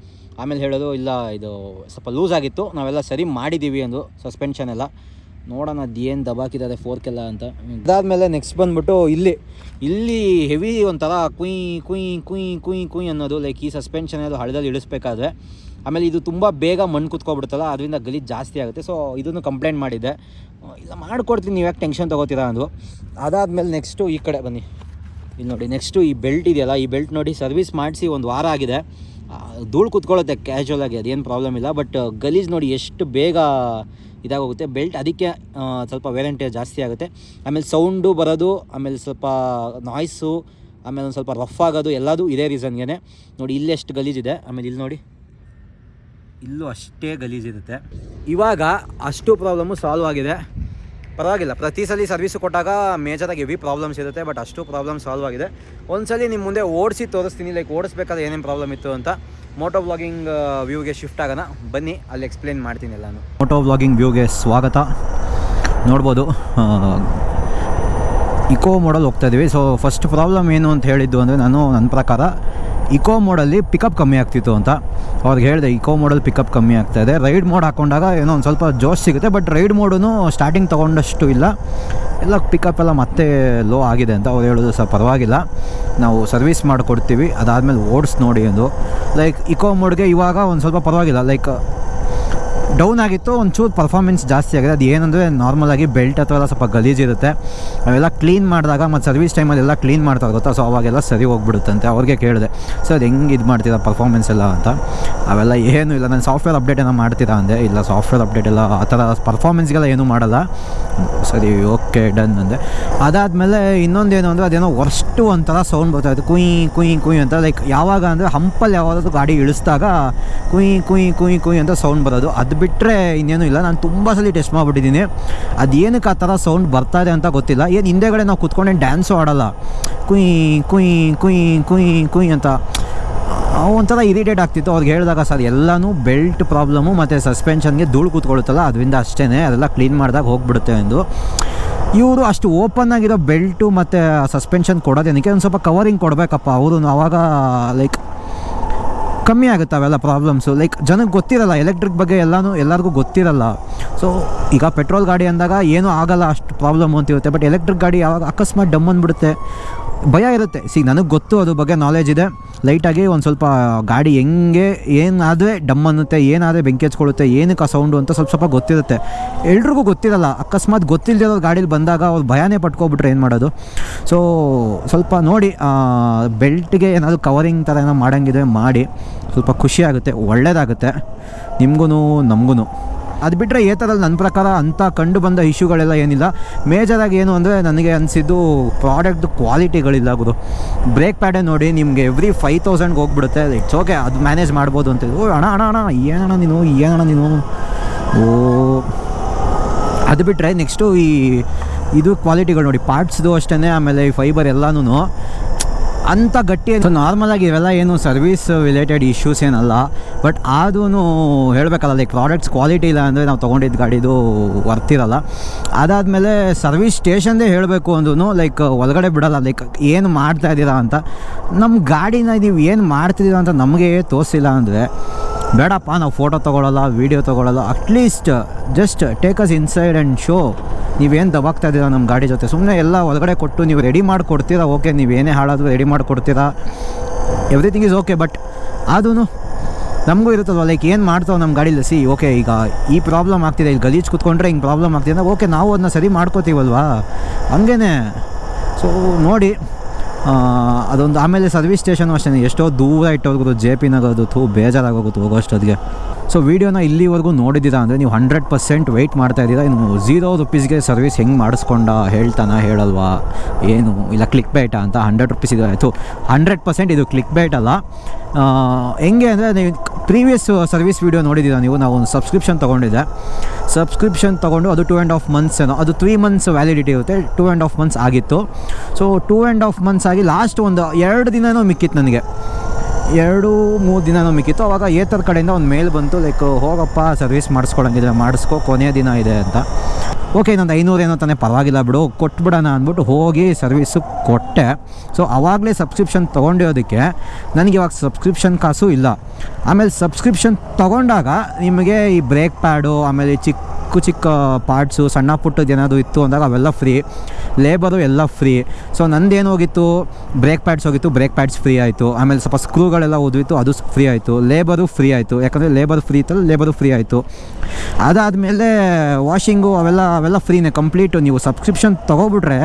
ಆಮೇಲೆ ಹೇಳೋದು ಇಲ್ಲ, ಇದು ಸ್ವಲ್ಪ ಲೂಸ್ ಆಗಿತ್ತು. ನಾವೆಲ್ಲ ಸರಿ ಮಾಡಿದ್ದೀವಿ ಅಂದು ಸಸ್ಪೆನ್ಷನ್ ಎಲ್ಲ. ನೋಡೋಣ ಅದು ಏನು ದಬಾಕಿದ್ದಾರೆ ಫೋರ್ಕೆಲ್ಲ ಅಂತ. ಅದಾದಮೇಲೆ ನೆಕ್ಸ್ಟ್ ಬಂದ್ಬಿಟ್ಟು ಇಲ್ಲಿ ಇಲ್ಲಿ ಹೆವಿ ಒಂಥರ ಕುಯ್ ಕುಯ್ ಕುಯ್ ಕುಯ್ ಕುಯ್ ಅನ್ನೋದು ಲೈಕ್ ಈ ಸಸ್ಪೆನ್ಷನ್ ಅದು ಹಳದಲ್ಲಿ ಇಳಿಸ್ಬೇಕಾದ್ರೆ, ಆಮೇಲೆ ಇದು ತುಂಬ ಬೇಗ ಮಣ್ಣು ಕುತ್ಕೊಬಿಡ್ತಲ್ಲ, ಅದರಿಂದ ಗಲೀಜು ಜಾಸ್ತಿ ಆಗುತ್ತೆ. ಸೊ ಇದನ್ನು ಕಂಪ್ಲೇಂಟ್ ಮಾಡಿದ್ದೆ. ಇಲ್ಲ ಮಾಡ್ಕೊಡ್ತೀನಿ, ನೀವು ಯಾಕೆ ಟೆನ್ಷನ್ ತೊಗೋತೀರಾ ಅಂದು ಅದಾದಮೇಲೆ ನೆಕ್ಸ್ಟು ಈ ಕಡೆ ಬನ್ನಿ. ಇಲ್ಲಿ ನೋಡಿ ನೆಕ್ಸ್ಟು ಈ ಬೆಲ್ಟ್ ಇದೆಯಲ್ಲ, ಈ ಬೆಲ್ಟ್ ನೋಡಿ ಸರ್ವಿಸ್ ಮಾಡಿಸಿ ಒಂದು ವಾರ ಆಗಿದೆ. ಧೂಳು ಕುತ್ಕೊಳ್ಳುತ್ತೆ ಕ್ಯಾಶುವಲ್ ಆಗಿ, ಅದೇನು ಪ್ರಾಬ್ಲಮ್ ಇಲ್ಲ. ಬಟ್ ಗಲೀಜ್ ನೋಡಿ ಎಷ್ಟು ಬೇಗ ಇದಾಗೋಗುತ್ತೆ. ಬೆಲ್ಟ್ ಅದಕ್ಕೆ ಸ್ವಲ್ಪ ವೇಲೆಂಟೇಜ್ ಜಾಸ್ತಿ ಆಗುತ್ತೆ. ಆಮೇಲೆ ಸೌಂಡು ಬರೋದು, ಆಮೇಲೆ ಸ್ವಲ್ಪ ನಾಯ್ಸು ಆಮೇಲೆ ಒಂದು ಸ್ವಲ್ಪ ರಫ್ ಆಗೋದು, ಎಲ್ಲದೂ ಇದೇ ರೀಸನ್ಗೆ ನೋಡಿ ಇಲ್ಲೆಷ್ಟು ಗಲೀಜಿದೆ ಆಮೇಲೆ ಇಲ್ಲಿ ನೋಡಿ. ಇಲ್ಲೂ ಅಷ್ಟೇ ಗಲೀಜಿರುತ್ತೆ ಇವಾಗ ಅಷ್ಟು ಪ್ರಾಬ್ಲಮ್ಮು ಸಾಲ್ವ್ ಆಗಿದೆ. ಪರವಾಗಿಲ್ಲ. ಪ್ರತಿ ಸಲ ಸರ್ವಿಸ್ ಕೊಟ್ಟಾಗ ಮೇಜರಾಗಿ ಹೆವಿ ಪ್ರಾಬ್ಲಮ್ಸ್ ಇರುತ್ತೆ ಬಟ್ ಅಷ್ಟು ಪ್ರಾಬ್ಲಮ್ ಸಾಲ್ವ್ ಆಗಿದೆ. ಒಂದ್ಸಲಿ ನಿಮ್ಮ ಮುಂದೆ ಓಡಿಸಿ ತೋರಿಸ್ತೀನಿ ಲೈಕ್ ಓಡಿಸ್ಬೇಕಾದ್ರೆ ಏನೇನು ಪ್ರಾಬ್ಲಮ್ ಇತ್ತು ಅಂತ. ಮೋಟೋ ವ್ಲಾಗಿಂಗ್ ವ್ಯೂಗೆ ಶಿಫ್ಟ್ ಆಗೋಣ. ಬನ್ನಿ, ಅಲ್ಲಿ ಎಕ್ಸ್ಪ್ಲೇನ್ ಮಾಡ್ತೀನಿ ಎಲ್ಲಾನು. ಮೋಟೋ ವ್ಲಾಗಿಂಗ್ ವ್ಯೂಗೆ ಸ್ವಾಗತ. ನೋಡ್ಬೋದು ಇಕೋ ಮೋಡಲ್ ಹೋಗ್ತಾ ಇದ್ದೀವಿ ಸೊ ಫಸ್ಟ್ ಪ್ರಾಬ್ಲಮ್ ಏನು ಅಂತ ಹೇಳಿದ್ದು ಅಂದರೆ, ನಾನು ನನ್ನ ಪ್ರಕಾರ ಇಕೋ ಮೋಡಲ್ಲಿ ಪಿಕಪ್ ಕಮ್ಮಿ ಆಗ್ತಿತ್ತು ಅಂತ. ಅವ್ರಿಗೆ ಹೇಳಿದೆ, ಇಕೋ ಮೋಡಲ್ಲಿ ಪಿಕಪ್ ಕಮ್ಮಿ ಆಗ್ತಾ ಇದೆ. ರೈಡ್ ಮೋಡ್ ಹಾಕೊಂಡಾಗ ಏನೋ ಒಂದು ಸ್ವಲ್ಪ ಜೋಶ್ ಸಿಗುತ್ತೆ, ಬಟ್ ರೈಡ್ ಮೋಡೂ ಸ್ಟಾರ್ಟಿಂಗ್ ತೊಗೊಂಡಷ್ಟು ಇಲ್ಲ. ಎಲ್ಲ ಪಿಕಪ್ ಎಲ್ಲ ಮತ್ತೆ ಲೋ ಆಗಿದೆ ಅಂತ ಅವ್ರು ಹೇಳೋದು ಸರ್ ಪರವಾಗಿಲ್ಲ. ನಾವು ಸರ್ವಿಸ್ ಮಾಡಿಕೊಡ್ತೀವಿ, ಅದಾದಮೇಲೆ ಓಡಿಸ್ ನೋಡಿ ಎಂದು. ಲೈಕ್ ಇಕೋ ಮೋಡ್ಗೆ ಇವಾಗ ಒಂದು ಸ್ವಲ್ಪ ಪರವಾಗಿಲ್ಲ. ಲೈಕ್ ಡೌನ್ ಆಗಿತ್ತು, ಒಂಚೂರು ಪರ್ಫಾರ್ಮೆನ್ಸ್ ಜಾಸ್ತಿ ಆಗಿದೆ. ಅದು ಏನಂದರೆ ನಾರ್ಮಲಾಗಿ ಬೆಲ್ಟ್ ಅಥವಾ ಎಲ್ಲ ಸ್ವಲ್ಪ ಗಲೀಜಿರುತ್ತೆ ಅವೆಲ್ಲ ಕ್ಲೀನ್ ಮಾಡಿದಾಗ ಮತ್ತು ಸರ್ವಿಸ್ ಟೈಮಲ್ಲಿ ಎಲ್ಲ ಕ್ಲೀನ್ ಮಾಡ್ತಾರೆ ಗೊತ್ತಾ? ಸೊ ಅವಾಗೆಲ್ಲ ಸರಿ ಹೋಗ್ಬಿಡುತ್ತಂತೆ. ಅವ್ರಿಗೆ ಕೇಳಿದೆ, ಸರ್, ಹೆಂಗೆ ಇದು ಮಾಡ್ತೀರಾ ಪರ್ಫಾರ್ಮೆನ್ಸ್ ಎಲ್ಲ ಅಂತ? ಅವೆಲ್ಲ ಏನೂ ಇಲ್ಲ. ನಾನು ಸಾಫ್ಟ್ವೇರ್ ಅಪ್ಡೇಟ್ ಏನೋ ಮಾಡ್ತೀರಾ ಅಂದೆ. ಇಲ್ಲ ಸಾಫ್ಟ್ವೇರ್ ಅಪ್ಡೇಟ್ ಎಲ್ಲ ಆ ಥರ ಪರ್ಫಾರ್ಮೆನ್ಸ್ಗೆಲ್ಲ ಏನೂ ಮಾಡಲ್ಲ. ಸರಿ ಓಕೆ ಡನ್ ಅಂದೆ. ಅದಾದಮೇಲೆ ಇನ್ನೊಂದೇನು ಅಂದರೆ, ಅದೇನೋ ವರ್ಸ್ಟು ಒಂಥರ ಸೌಂಡ್ ಬರ್ತಾಯಿತ್ತು ಕುಯ್ ಕುಯ್ ಕುಯ್ ಅಂತ ಲೈಕ್ ಯಾವಾಗ ಅಂದರೆ ಹಂಪಲ್ಲಿ ಯಾವಾಗಾದ್ರೂ ಗಾಡಿ ಇಳಿಸಿದಾಗ ಕುಯ್ ಕುಯ್ ಕುಯ್ ಕುಯ್ ಅಂತ ಸೌಂಡ್ ಬರೋದು. ಅದು ಬಿಟ್ಟರೆ ಇನ್ನೇನು ಇಲ್ಲ. ನಾನು ತುಂಬ ಸಲ ಟೆಸ್ಟ್ ಮಾಡಿಬಿಟ್ಟಿದ್ದೀನಿ. ಅದೇನಕ್ಕೆ ಆ ಥರ ಸೌಂಡ್ ಬರ್ತಾ ಇದೆ ಅಂತ ಗೊತ್ತಿಲ್ಲ. ಏನು ಹಿಂದೆಗಡೆ ನಾವು ಕುತ್ಕೊಂಡೇನು ಡ್ಯಾನ್ಸು ಆಡೋಲ್ಲ. ಕುಯ್ ಕುಯ್ ಕುಯ್ ಕುಯ್ ಕುಯ್ ಅಂತ. ಒಂಥರ ಇರಿಟೇಟ್ ಆಗ್ತಿತ್ತು. ಅವ್ರಿಗೆ ಹೇಳಿದಾಗ, ಸರ್, ಎಲ್ಲನೂ ಬೆಲ್ಟ್ ಪ್ರಾಬ್ಲಮು ಮತ್ತು ಸಸ್ಪೆನ್ಷನ್ಗೆ ಧೂಳು ಕೂತ್ಕೊಳ್ಳುತ್ತಲ್ಲ. ಅದರಿಂದ ಅಷ್ಟೇ ಅದೆಲ್ಲ ಕ್ಲೀನ್ ಮಾಡಿದಾಗ ಹೋಗ್ಬಿಡುತ್ತೆ ಎಂದು. ಇವರು ಅಷ್ಟು ಓಪನ್ ಆಗಿರೋ ಬೆಲ್ಟು ಮತ್ತು ಸಸ್ಪೆನ್ಷನ್ ಕೊಡೋದೇನಕ್ಕೆ? ಒಂದು ಸ್ವಲ್ಪ ಕವರಿಂಗ್ ಕೊಡಬೇಕಪ್ಪ. ಅವರು ಆವಾಗ ಲೈಕ್ ಕಮ್ಮಿ ಆಗುತ್ತೆ ಅವೆಲ್ಲ ಪ್ರಾಬ್ಲಮ್ಸು ಲೈಕ್ ಜನಕ್ಕೆ ಗೊತ್ತಿರಲ್ಲ ಎಲೆಕ್ಟ್ರಿಕ್ ಬಗ್ಗೆ ಎಲ್ಲನೂ ಎಲ್ಲರಿಗೂ ಗೊತ್ತಿರಲ್ಲ. ಸೊ ಈಗ ಪೆಟ್ರೋಲ್ ಗಾಡಿ ಅಂದಾಗ ಏನೂ ಆಗಲ್ಲ ಅಷ್ಟು ಪ್ರಾಬ್ಲಮ್ ಅಂತಿರುತ್ತೆ. ಬಟ್ ಎಲೆಕ್ಟ್ರಿಕ್ ಗಾಡಿ ಯಾವಾಗ ಅಕಸ್ಮಾತ್ ಡಮ್ ಅಂದ್ಬಿಡುತ್ತೆ. ಭಯ ಇರುತ್ತೆ. ಸಿ, ನನಗೆ ಗೊತ್ತು ಅದ್ರ ಬಗ್ಗೆ ನಾಲೆಜ್ ಇದೆ. ಲೈಟಾಗಿ ಒಂದು ಸ್ವಲ್ಪ ಗಾಡಿ ಹೆಂಗೆ, ಏನಾದರೆ ಡಮ್ ಅನ್ನುತ್ತೆ, ಏನಾದರೆ ಬೆಂಕಿ ಹಚ್ಕೊಳ್ಳುತ್ತೆ, ಏನಕ್ಕೆ ಆ ಸೌಂಡು ಅಂತ ಸ್ವಲ್ಪ ಸ್ವಲ್ಪ ಗೊತ್ತಿರುತ್ತೆ. ಎಲ್ರಿಗೂ ಗೊತ್ತಿರಲ್ಲ. ಅಕಸ್ಮಾತ್ ಗೊತ್ತಿಲ್ಲದಿರೋ ಗಾಡೀಲಿ ಬಂದಾಗ ಅವ್ರು ಭಯನೇ ಪಟ್ಕೊಬಿಟ್ರೆ ಏನು ಮಾಡೋದು? ಸೊ ಸ್ವಲ್ಪ ನೋಡಿ ಬೆಲ್ಟ್ಗೆ ಏನಾದರೂ ಕವರಿಂಗ್ ಥರ ಏನೋ ಮಾಡೋಂಗಿದ್ರೆ ಮಾಡಿ. ಸ್ವಲ್ಪ ಖುಷಿಯಾಗುತ್ತೆ ಒಳ್ಳೆಯದಾಗುತ್ತೆ ನಿಮಗೂ ನಮಗೂ ಅದು ಬಿಟ್ಟರೆ ಥರಲ್ಲಿ ನನ್ನ ಪ್ರಕಾರ ಅಂಥ ಕಂಡು ಬಂದ ಇಶ್ಯೂಗಳೆಲ್ಲ ಏನಿಲ್ಲ. ಮೇಜರಾಗಿ ಏನು ಅಂದರೆ ನನಗೆ ಅನಿಸಿದ್ದು ಪ್ರಾಡಕ್ಟ್ ಕ್ವಾಲಿಟಿಗಳಿಲ್ಲ ಗುರು. ಬ್ರೇಕ್ ಪ್ಯಾಡೇ ನೋಡಿ ನಿಮಗೆ ಎವ್ರಿ ಫೈವ್ ತೌಸಂಡ್ಗೆ ಹೋಗ್ಬಿಡುತ್ತೆ. ಇಟ್ಸ್ ಓಕೆ, ಅದು ಮ್ಯಾನೇಜ್ ಮಾಡ್ಬೋದು ಅಂತ ಓ, ಅಣ್ಣ ಅಣ ಅಣ್ಣ, ಏನಣ್ಣ ನೀನು? ಏನಣ್ಣ ನೀನು? ಓ, ಅದು ಬಿಟ್ಟರೆ ನೆಕ್ಸ್ಟು ಈ ಇದು ಕ್ವಾಲಿಟಿಗಳು ನೋಡಿ, ಪಾರ್ಟ್ಸ್ದು ಅಷ್ಟೇ ಆಮೇಲೆ ಈ ಫೈಬರ್ ಎಲ್ಲನೂ ಅಂಥ ಗಟ್ಟಿ ನಾರ್ಮಲಾಗಿ ಇವೆಲ್ಲ ಏನು ಸರ್ವಿಸ್ ರಿಲೇಟೆಡ್ ಇಶ್ಯೂಸ್ ಏನಲ್ಲ. ಬಟ್ ಆದೂ ಹೇಳಬೇಕಲ್ಲ ಲೈಕ್ ಪ್ರಾಡಕ್ಟ್ಸ್ ಕ್ವಾಲಿಟಿ ಇಲ್ಲ ಅಂದರೆ ನಾವು ತೊಗೊಂಡಿದ್ದ ಗಾಡಿದು ವರ್ತಿರಲ್ಲ ಅದಾದಮೇಲೆ ಸರ್ವಿಸ್ ಸ್ಟೇಷನ್ದೇ ಹೇಳಬೇಕು ಅಂದ್ರೂ ಲೈಕ್ ಒಳಗಡೆ ಬಿಡಲ್ಲ ಲೈಕ್ ಏನು ಮಾಡ್ತಾ ಇದ್ದೀರಾ ಅಂತ. ನಮ್ಮ ಗಾಡಿನ ನೀವು ಏನು ಮಾಡ್ತಿದ್ದೀರಾ ಅಂತ ನಮಗೆ ತೋರಿಸಿಲ್ಲ ಅಂದರೆ, ಬೇಡಪ್ಪ, ನಾವು ಫೋಟೋ ತೊಗೊಳಲ್ಲ video ತೊಗೊಳಲ್ಲ at least just take us inside and show ನೀವೇನು ದಬಾಗ್ತಾ ಇದ್ದೀರಾ ನಮ್ಮ ಗಾಡಿ ಜೊತೆ. ಸುಮ್ಮನೆ ಎಲ್ಲ ಒಳಗಡೆ ಕೊಟ್ಟು ನೀವು ರೆಡಿ ಮಾಡಿಕೊಡ್ತೀರಾ ಓಕೆ ನೀವು ಏನೇ ಹಾಳಾದರೂ ರೆಡಿ ಮಾಡಿಕೊಡ್ತೀರಾ ಎವ್ರಿಥಿಂಗ್ ಈಸ್ ಓಕೆ ಬಟ್ ಆದೂ ನಮಗೂ ಇರುತ್ತಲ್ವ? ಲೈಕ್ ಏನು ಮಾಡ್ತಾವೆ ನಮ್ಮ ಗಾಡೀಲಿ? ಸಿ ಓಕೆ ಈಗ ಈ ಪ್ರಾಬ್ಲಮ್ ಆಗ್ತಿದೆ. ಇಲ್ಲಿ ಗಲೀಜು ಕೂತ್ಕೊಂಡ್ರೆ ಹಿಂಗೆ ಪ್ರಾಬ್ಲಮ್ ಆಗ್ತಿದೆ ಓಕೆ ನಾವು ಅದನ್ನ ಸರಿ ಮಾಡ್ಕೋತೀವಲ್ವಾ? ಹಂಗೇ ಸೊ ನೋಡಿ ಅದೊಂದು ಆಮೇಲೆ ಸರ್ವಿಸ್ ಸ್ಟೇಷನು ಅಷ್ಟೇ ಎಷ್ಟೋ ದೂರ ಇಟ್ಟೋರ್ಗು ಜೆ ಪಿ ನಗೋದು ಥೂ, ಬೇಜಾರಾಗೋಗುತ್ತೆ ಹೋಗೋಷ್ಟೊತ್ತಿಗೆ. ಸೊ ವೀಡಿಯೋನ ಇಲ್ಲಿವರೆಗೂ ನೋಡಿದ್ದೀರಾ ಅಂದರೆ ನೀವು ಹಂಡ್ರೆಡ್ ಪರ್ಸೆಂಟ್ ವೆಯ್ಟ್ ಮಾಡ್ತಾ ಇದ್ದೀರಾ ಇನ್ನು ಝೀರೋ ರುಪೀಸ್ಗೆ ಸರ್ವಿಸ್ ಹೆಂಗೆ ಮಾಡಿಸ್ಕೊಂಡ ಹೇಳ್ತಾನ ಹೇಳಲ್ವಾ ಏನು ಇಲ್ಲ ಕ್ಲಿಕ್ ಬೇಟ ಅಂತ ಹಂಡ್ರೆಡ್ ರುಪೀಸ್ ಇದು ಆಯಿತು ಹಂಡ್ರೆಡ್ ಪರ್ಸೆಂಟ್ ಇದು ಕ್ಲಿಕ್ ಬೇಟ್ ಅಲ್ಲ ಹೆಂಗೆ ಅಂದರೆ ನೀವು ಪ್ರೀವಿಯಸ್ ಸರ್ವಿಸ್ ವೀಡಿಯೋ ನೋಡಿದ್ದೀರಾ ನೀವು ನಾವು ಒಂದು ಸಬ್ಸ್ಕ್ರಿಪ್ಷನ್ ತೊಗೊಂಡಿದ್ದೆ ಸಬ್ಸ್ಕ್ರಿಪ್ಷನ್ ತೊಗೊಂಡು ಅದು ಟೂ ಆ್ಯಂಡ್ ಆಫ್ ಮಂತ್ಸ್ ಏನೋ ಅದು ತ್ರೀ ಮಂತ್ಸ್ ವ್ಯಾಲಿಡಿಟಿ ಇರುತ್ತೆ ಟೂ ಆ್ಯಂಡ್ ಆಫ್ ಮಂತ್ಸ್ ಆಗಿತ್ತು so two and half months ಆಗಿ ಲಾಸ್ಟ್ ಒಂದು ಎರಡು ದಿನವೂ ಮಿಕ್ಕಿತ್ತು ನನಗೆ ಎರಡು, ಮೂರು ದಿನ ನಮಗಿತ್ತು ಅವಾಗ ಏತರ ಕಡೆಯಿಂದ ಒಂದು ಮೇಲ್ ಬಂತು ಲೈಕ್ ಹೋಗಪ್ಪ ಸರ್ವಿಸ್ ಮಾಡಿಸ್ಕೊಳಂಗಿದ್ರೆ ಮಾಡಿಸ್ಕೊ ಕೊನೆಯ ದಿನ ಇದೆ ಅಂತ. ಓಕೆ ಇನ್ನೊಂದು ಐನೂರು ಏನೋ ತಾನೇ, ಪರವಾಗಿಲ್ಲ ಬಿಡು, ಕೊಟ್ಬಿಡೋಣ ಅಂದ್ಬಿಟ್ಟು ಹೋಗಿ ಸರ್ವಿಸು ಕೊಟ್ಟೆ. ಸೊ ಆವಾಗಲೇ ಸಬ್ಸ್ಕ್ರಿಪ್ಷನ್ ತೊಗೊಂಡಿರೋದಕ್ಕೆ ನನಗೆ ಇವಾಗ ಸಬ್ಸ್ಕ್ರಿಪ್ಷನ್ ಕಾಸು ಇಲ್ಲ. ಆಮೇಲೆ ಸಬ್ಸ್ಕ್ರಿಪ್ಷನ್ ತೊಗೊಂಡಾಗ ನಿಮಗೆ ಈ ಬ್ರೇಕ್ ಪ್ಯಾಡು ಆಮೇಲೆ ಚಿಕ್ಕ ಚಿಕ್ಕ ಪಾರ್ಟ್ಸು ಸಣ್ಣ ಪುಟ್ಟದ್ದು ಏನಾದರೂ ಇತ್ತು ಅಂದಾಗ ಅವೆಲ್ಲ ಫ್ರೀ ಲೇಬರು ಎಲ್ಲ ಫ್ರೀ ಸೊ ನಂದೇನು ಹೋಗಿತ್ತು? ಬ್ರೇಕ್ ಪ್ಯಾಡ್ಸ್ ಹೋಗಿತ್ತು ಬ್ರೇಕ್ ಪ್ಯಾಡ್ಸ್ ಫ್ರೀ ಆಯಿತು. ಆಮೇಲೆ ಸ್ವಲ್ಪ ಸ್ಕ್ರೂಗಳೆಲ್ಲ ಓದಿತ್ತು ಅದು ಫ್ರೀ ಆಯಿತು. ಲೇಬರು ಫ್ರೀ ಆಯಿತು. ಯಾಕಂದರೆ ಲೇಬರ್ ಫ್ರೀ ಇತ್ತಲ್ಲ ಲೇಬರು ಫ್ರೀ ಆಯಿತು. ಅದಾದಮೇಲೆ ವಾಷಿಂಗು ಅವೆಲ್ಲ ಅವೆಲ್ಲ ಫ್ರೀನೇ ಕಂಪ್ಲೀಟು ನೀವು ಸಬ್ಸ್ಕ್ರಿಪ್ಷನ್ ತೊಗೊಬಿಟ್ರೆ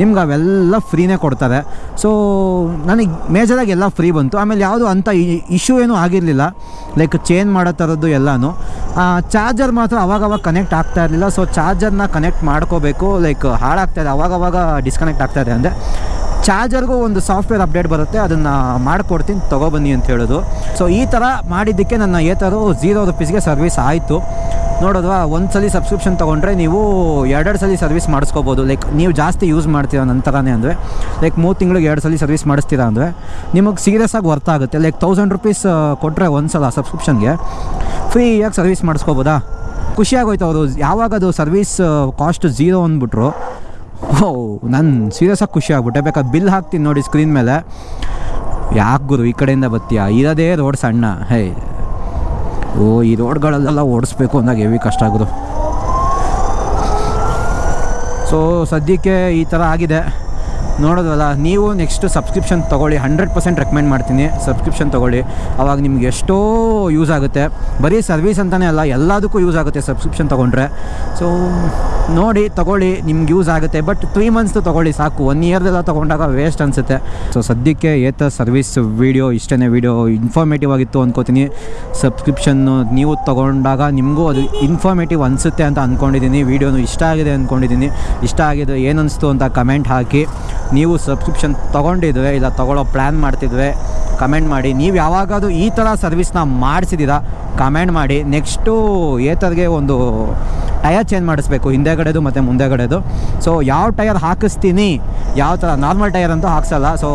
ನಿಮ್ಗೆ ಅವೆಲ್ಲ ಫ್ರೀನೇ ಕೊಡ್ತಾರೆ. ಸೊ ನನಗೆ ಮೇಜರಾಗಿ ಎಲ್ಲ ಫ್ರೀ ಬಂತು. ಆಮೇಲೆ ಯಾವುದು ಅಂಥ ಇಶ್ಯೂ ಏನೂ ಆಗಿರಲಿಲ್ಲ. ಲೈಕ್ ಚೇಂಜ್ ಮಾಡೋ ಥರದ್ದು ಎಲ್ಲನೂ. ಚಾರ್ಜರ್ ಮಾತ್ರ ಅವಾಗವಾಗ ಕನೆಕ್ಟ್ ಆಗ್ತಾ ಇರಲಿಲ್ಲ. ಸೊ ಚಾರ್ಜರ್ನ ಕನೆಕ್ಟ್ ಮಾಡ್ಕೋಬೇಕು. ಲೈಕ್ ಹಾಳಾಗ್ತಾಯಿದೆ ಅವಾಗವಾಗ ಡಿಸ್ಕನೆಕ್ಟ್ ಆಗ್ತಾಯಿದೆ ಅಂದರೆ ಚಾರ್ಜರ್ಗೂ ಒಂದು ಸಾಫ್ಟ್ವೇರ್ ಅಪ್ಡೇಟ್ ಬರುತ್ತೆ, ಅದನ್ನು ಮಾಡಿಕೊಡ್ತೀನಿ, ತೊಗೊಬನ್ನಿ ಅಂತ ಹೇಳೋದು. ಸೊ ಈ ಥರ ಮಾಡಿದ್ದಕ್ಕೆ ನನ್ನ ಏತರು ಝೀರೋ ರುಪೀಸ್ಗೆ ಸರ್ವಿಸ್ ಆಯಿತು. ನೋಡೋದು ಒಂದು ಸಲ ಸಬ್ಸ್ಕ್ರಿಪ್ಷನ್ ತೊಗೊಂಡ್ರೆ ನೀವು ಎರಡೆರಡು ಸಲ ಸರ್ವಿಸ್ ಮಾಡಿಸ್ಕೋಬೋದು. ಲೈಕ್ ನೀವು ಜಾಸ್ತಿ ಯೂಸ್ ಮಾಡ್ತೀರಾ ನಂತರನೇ ಅಂದರೆ ಲೈಕ್ ಮೂರು ತಿಂಗಳಿಗೆ ಎರಡು ಸಲ ಸರ್ವಿಸ್ ಮಾಡಿಸ್ತೀರಾ ಅಂದರೆ, ನಿಮಗೆ ಸೀರಿಯಸ್ ಆಗಿ ವರ್ತ್ ಆಗುತ್ತೆ. ಲೈಕ್ ತೌಸಂಡ್ ರುಪೀಸ್ ಕೊಟ್ಟರೆ ಒಂದು ಸಲ ಸಬ್ಸ್ಕ್ರಿಪ್ಷನ್ಗೆ ಫ್ರೀಯಾಗಿ ಸರ್ವಿಸ್ ಮಾಡಿಸ್ಕೋಬೋದಾ? ಖುಷಿಯಾಗೋಯ್ತು ಅವರು. ಯಾವಾಗ ಅದು ಸರ್ವಿಸ್ ಕಾಸ್ಟ್ ಝೀರೋ ಅಂದ್ಬಿಟ್ರು ಓ ನಾನು ಸೀರಿಯಸ್ಸಾಗಿ ಖುಷಿ ಆಗ್ಬಿಟ್ಟೆ. ಬೇಕಾ ಬಿಲ್ ಹಾಕ್ತೀನಿ ನೋಡಿ ಸ್ಕ್ರೀನ್ ಮೇಲೆ. ಯಾಕೆ ಗುರು, ಈ ಕಡೆಯಿಂದ ಬತ್ತೀಯಾ? ಇರೋದೇ ರೋಡ್ ಸಣ್ಣ. ಹೇ. ಓ, ಈ ರೋಡ್ಗಳಲ್ಲೆಲ್ಲ ಓಡಿಸ್ಬೇಕು ಅಂದಾಗ ಹೆವಿ ಕಷ್ಟ ಆಗೋದು ಸೊ ಸದ್ಯಕ್ಕೆ ಈ ಥರ ಆಗಿದೆ. ನೋಡೋದಲ್ಲ ನೀವು ನೆಕ್ಸ್ಟ್ ಸಬ್ಸ್ಕ್ರಿಪ್ಷನ್ ತೊಗೊಳ್ಳಿ. ಹಂಡ್ರೆಡ್ ಪರ್ಸೆಂಟ್ ರೆಕಮೆಂಡ್ ಮಾಡ್ತೀನಿ. ಸಬ್ಸ್ಕ್ರಿಪ್ಷನ್ ತೊಗೊಳ್ಳಿ. ಅವಾಗ ನಿಮ್ಗೆ ಎಷ್ಟೋ ಯೂಸ್ ಆಗುತ್ತೆ. ಬರೀ ಸರ್ವಿಸ್ ಅಂತಲೇ ಅಲ್ಲ, ಎಲ್ಲದಕ್ಕೂ ಯೂಸ್ ಆಗುತ್ತೆ ಸಬ್ಸ್ಕ್ರಿಪ್ಷನ್ ತೊಗೊಂಡ್ರೆ. ಸೊ ನೋಡಿ, ತೊಗೊಳ್ಳಿ, ನಿಮ್ಗೆ ಯೂಸ್ ಆಗುತ್ತೆ. ಬಟ್ ತ್ರೀ ಮಂತ್ಸ್ ತೊಗೊಳ್ಳಿ, ಸಾಕು. ಒನ್ ಇಯರ್ದೆಲ್ಲ ತೊಗೊಂಡಾಗ ವೇಸ್ಟ್ ಅನಿಸುತ್ತೆ. ಸೊ ಸದ್ಯಕ್ಕೆ ಏತ ಸರ್ವಿಸ್ ವೀಡಿಯೋ ಇಷ್ಟೇ ವೀಡಿಯೋ ಇನ್ಫಾರ್ಮೇಟಿವ್ ಆಗಿತ್ತು ಅಂದ್ಕೋತೀನಿ ಸಬ್ಸ್ಕ್ರಿಪ್ಷನ್ನು ನೀವು ತೊಗೊಂಡಾಗ ನಿಮಗೂ ಅದು ಇನ್ಫಾರ್ಮೇಟಿವ್ ಅನಿಸುತ್ತೆ ಅಂತ ಅಂದ್ಕೊಂಡಿದ್ದೀನಿ ವೀಡಿಯೋನು ಇಷ್ಟ ಆಗಿದೆ ಅಂದ್ಕೊಂಡಿದ್ದೀನಿ ಇಷ್ಟ ಆಗಿದೆ ಏನಿಸ್ತು ಅಂತ ಕಮೆಂಟ್ ಹಾಕಿ. ನೀವು ಸಬ್ಸ್ಕ್ರಿಪ್ಷನ್ ತೊಗೊಂಡಿದ್ವಿ ಇಲ್ಲ ತೊಗೊಳ್ಳೋ ಪ್ಲ್ಯಾನ್ ಮಾಡ್ತಿದ್ವಿ ಕಮೆಂಟ್ ಮಾಡಿ. ನೀವು ಯಾವಾಗಾದರೂ ಈ ಥರ ಸರ್ವಿಸ್ನ ಮಾಡಿಸಿದ್ದೀರಾ ಕಮೆಂಟ್ ಮಾಡಿ. ನೆಕ್ಸ್ಟು ಏತರ್ಗೆ ಒಂದು ಟಯರ್ ಚೇಂಜ್ ಮಾಡಿಸ್ಬೇಕು ಹಿಂದೆಗಡೆದು ಮತ್ತು ಮುಂದೆಗಡೆದು. ಸೊ ಯಾವ ಟಯರ್ ಹಾಕಿಸ್ತೀನಿ ಯಾವ ಥರ ನಾರ್ಮಲ್ ಟಯರ್ ಅಂತೂ ಹಾಕ್ಸಲ್ಲ. ಸೊ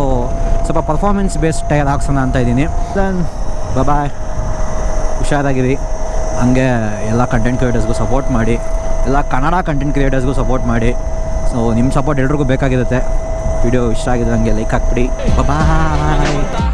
ಸ್ವಲ್ಪ ಪರ್ಫಾರ್ಮೆನ್ಸ್ ಬೇಸ್ಡ್ ಟಯರ್ ಹಾಕ್ಸೋಣ ಅಂತ ಇದ್ದೀನಿ. ದೆನ್ ಬಾಯ್ ಹುಷಾರಾಗಿರಿ. ಹಂಗೆ ಎಲ್ಲ ಕಂಟೆಂಟ್ ಕ್ರಿಯೇಟರ್ಸ್ಗೂ ಸಪೋರ್ಟ್ ಮಾಡಿ. ಎಲ್ಲ ಕನ್ನಡ ಕಂಟೆಂಟ್ ಕ್ರಿಯೇಟರ್ಸ್ಗೂ ಸಪೋರ್ಟ್ ಮಾಡಿ. ಸೊ ನಿಮ್ಮ ಸಪೋರ್ಟ್ ಎಲ್ರಿಗೂ ಬೇಕಾಗಿರುತ್ತೆ. ವಿಡಿಯೋ ಇಷ್ಟ ಆಗಿದ್ರೆ ಹಂಗೆ ಲೈಕ್ ಹಾಕ್ಬಿಡಿ. ಬಾಯ್